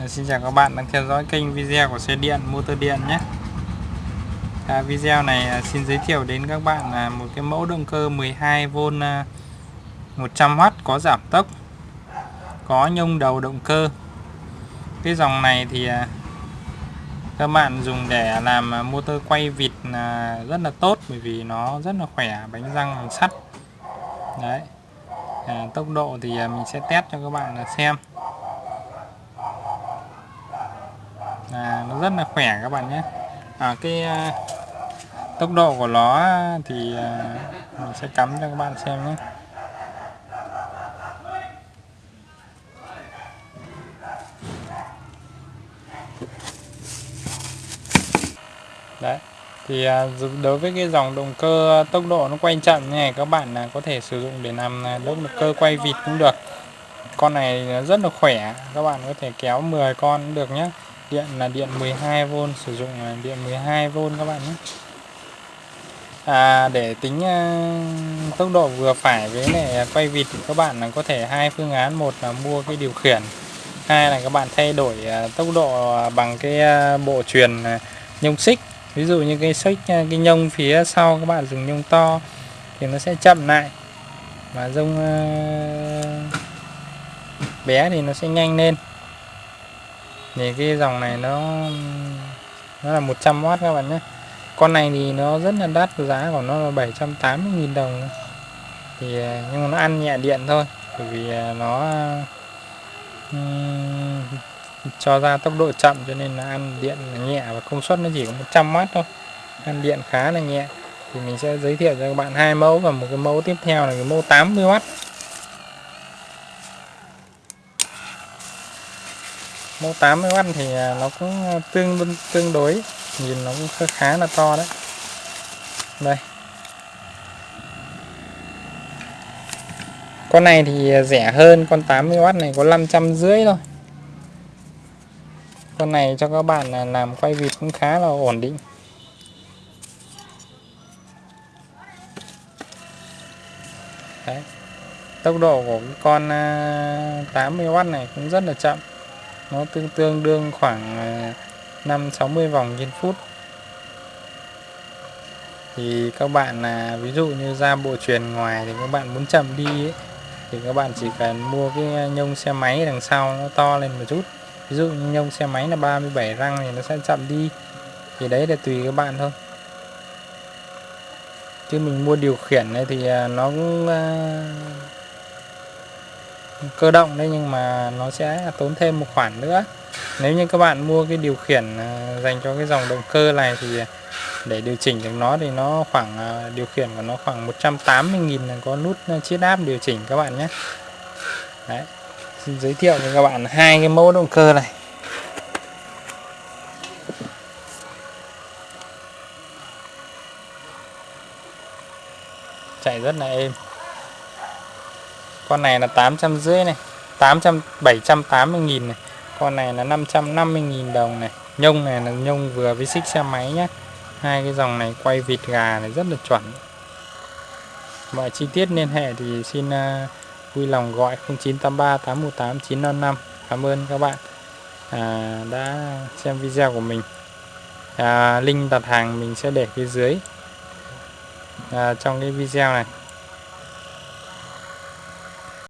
Dạ, xin chào các bạn đang theo dõi kênh video của xe điện motor điện nhé. À, Video này à, xin giới thiệu đến các bạn là một cái mẫu động cơ 12V 100W à, có giảm tốc có nhông đầu động cơ. Cái dòng này thì à, các bạn dùng để làm motor quay vịt rất là tốt bởi vì nó rất là khỏe bánh răng bằng sắt. Đấy. À, tốc độ thì mình sẽ test cho các bạn xem. À, nó rất là khỏe các bạn nhé. À, cái à, tốc độ của nó thì à, mình sẽ cắm cho các bạn xem nhé. Đấy thì à, đối với cái dòng động cơ à, tốc độ nó quay chậm như này các bạn là có thể sử dụng để làm à, động cơ quay vịt cũng được. Con này rất là khỏe các bạn có thể kéo 10 con cũng được nhé điện là điện 12V sử dụng là điện 12V các bạn nhé. À, để tính uh, tốc độ vừa phải với này quay vịt thì các bạn là có thể hai phương án một là mua cái điều khiển hai là các bạn thay đổi uh, tốc độ à, bằng cái uh, bộ truyền nhông xích. Ví dụ như cái xích cái nhông phía sau các bạn dùng nhông to thì nó sẽ chậm lại và dông bé thì nó sẽ nhanh lên thì cái dòng này nó nó là 100W các bạn nhé. Con này thì nó rất là đắt giá của nó là 780.000 đồng. Thì à, nhưng mà nó ăn nhẹ điện thôi bởi vì à, nó um, cho ra tốc độ chậm cho nên là ăn điện là nhẹ và công suất nó chỉ có 100W thôi. Ăn điện khá là nhẹ. Thì mình sẽ giới thiệu cho các bạn hai mẫu và một cái mẫu tiếp theo là cái mẫu 80W mẫu 80W thì à, nó cũng à, tương tương đối. Nhìn nó cũng khá là to đấy. Đây. Con này thì à, rẻ hơn. Con 80W này có 500 rưỡi thôi. Con này cho các bạn làm quay vịt cũng khá là ổn định. Đấy. Tốc độ của con 80W này cũng rất là chậm nó tương tương đương khoảng ờ, 5 60 vòng trên phút. Thì các bạn là ví dụ như ra bộ truyền ngoài thì các bạn muốn chậm đi ấy, thì các bạn chỉ cần mua cái nhông xe máy đằng sau nó to lên một chút. Ví dụ như nhông xe máy là 37 răng thì nó sẽ chậm đi. Thì đấy là tùy các bạn thôi. Chứ mình mua điều khiển này thì à, nó cũng à, cơ động đấy, nhưng mà nó sẽ tốn thêm một khoản nữa. Nếu như các bạn mua cái điều khiển ờ, dành cho cái dòng động cơ này thì để điều chỉnh được nó thì nó khoảng ờ, điều khiển của nó khoảng 180.000 là có nút ờ, chiết áp điều chỉnh các bạn nhé. Đấy, xin giới thiệu cho các bạn hai cái mẫu động cơ này. Chạy rất là êm con này là 850 này 800 780 nghìn này. Con này là 550 nghìn đồng này. Nhông này là nhông vừa với xích xe máy nhé hai cái dòng này quay vịt gà này rất là chuẩn. Mọi chi tiết liên hệ thì xin uh, vui lòng gọi 0983 818 955 cảm ơn các bạn à, đã xem video của mình. À, link đặt hàng mình sẽ để phía dưới. À, trong cái video này.